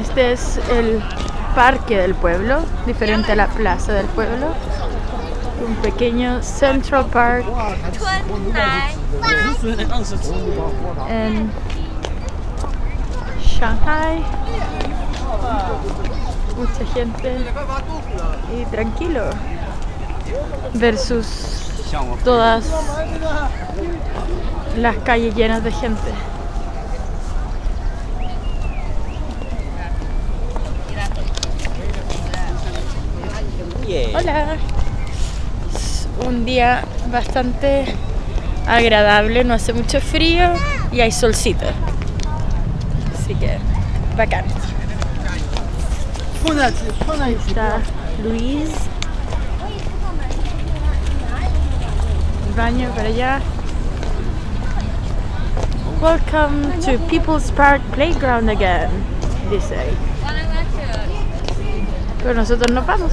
Este es el parque del pueblo, diferente a la plaza del pueblo. Un pequeño Central Park en Shanghai. Mucha gente y tranquilo versus todas las calles llenas de gente. Hola. Es un día bastante agradable, no hace mucho frío y hay solcito. Así que bacán. Ahí está Luis. El baño para allá. Welcome to People's Park Playground again, dice. Pero nosotros nos vamos.